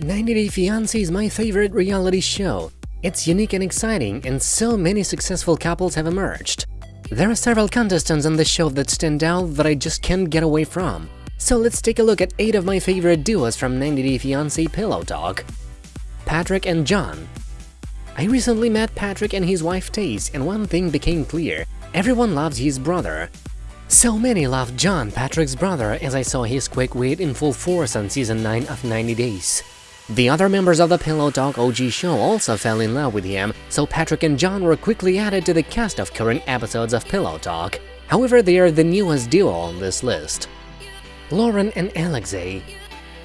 90 Day Fiancé is my favorite reality show. It's unique and exciting, and so many successful couples have emerged. There are several contestants on the show that stand out that I just can't get away from. So let's take a look at 8 of my favorite duos from 90 Day Fiancé Pillow Talk. Patrick and John I recently met Patrick and his wife Tayce, and one thing became clear. Everyone loves his brother. So many loved John, Patrick's brother, as I saw his quick wit in full force on season 9 of 90 Days. The other members of the Pillow Talk OG show also fell in love with him, so Patrick and John were quickly added to the cast of current episodes of Pillow Talk. However, they are the newest duo on this list. Lauren and Alexei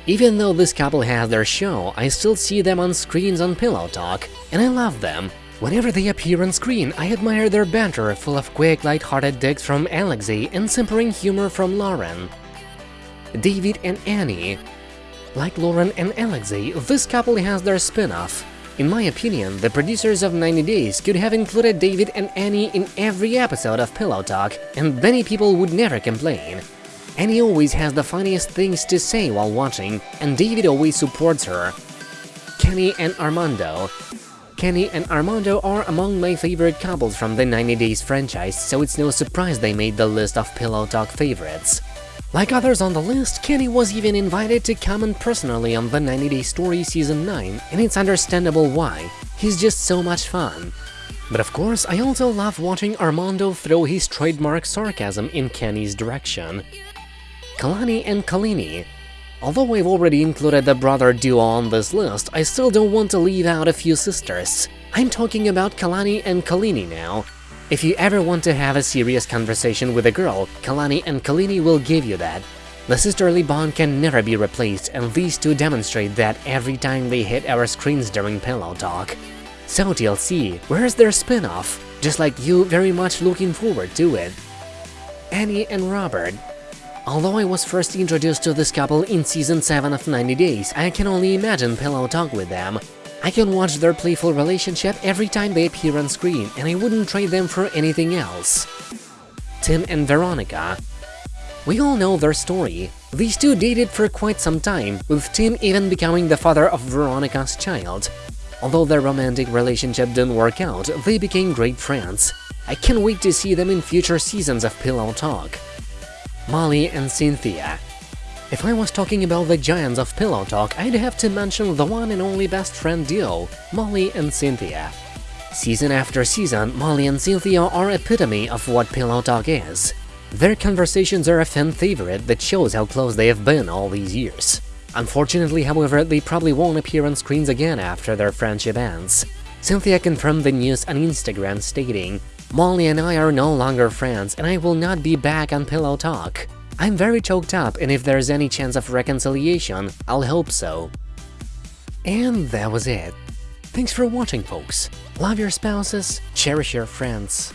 Even though this couple has their show, I still see them on screens on Pillow Talk, and I love them. Whenever they appear on screen, I admire their banter, full of quick, light-hearted digs from Alexei and simpering humor from Lauren. David and Annie like Lauren and Alexei, this couple has their spin-off. In my opinion, the producers of 90 Days could have included David and Annie in every episode of Pillow Talk, and many people would never complain. Annie always has the funniest things to say while watching, and David always supports her. Kenny and Armando Kenny and Armando are among my favorite couples from the 90 Days franchise, so it's no surprise they made the list of Pillow Talk favorites. Like others on the list, Kenny was even invited to comment personally on the 90 Day Story Season 9, and it's understandable why, he's just so much fun. But of course, I also love watching Armando throw his trademark sarcasm in Kenny's direction. Kalani and Kolini Although I've already included the brother duo on this list, I still don't want to leave out a few sisters. I'm talking about Kalani and Kolini now, if you ever want to have a serious conversation with a girl, Kalani and Kolini will give you that. The sisterly bond can never be replaced, and these two demonstrate that every time they hit our screens during Pillow Talk. So TLC, where's their spin-off? Just like you, very much looking forward to it. Annie and Robert Although I was first introduced to this couple in season 7 of 90 Days, I can only imagine Pillow Talk with them. I can watch their playful relationship every time they appear on screen, and I wouldn't trade them for anything else. Tim and Veronica We all know their story. These two dated for quite some time, with Tim even becoming the father of Veronica's child. Although their romantic relationship didn't work out, they became great friends. I can't wait to see them in future seasons of Pillow Talk. Molly and Cynthia if I was talking about the giants of Pillow Talk, I'd have to mention the one and only best friend duo, Molly and Cynthia. Season after season, Molly and Cynthia are epitome of what Pillow Talk is. Their conversations are a fan favorite that shows how close they have been all these years. Unfortunately, however, they probably won't appear on screens again after their friendship ends. Cynthia confirmed the news on Instagram stating, Molly and I are no longer friends and I will not be back on Pillow Talk. I'm very choked up and if there's any chance of reconciliation, I'll hope so. And that was it. Thanks for watching folks. Love your spouses, cherish your friends.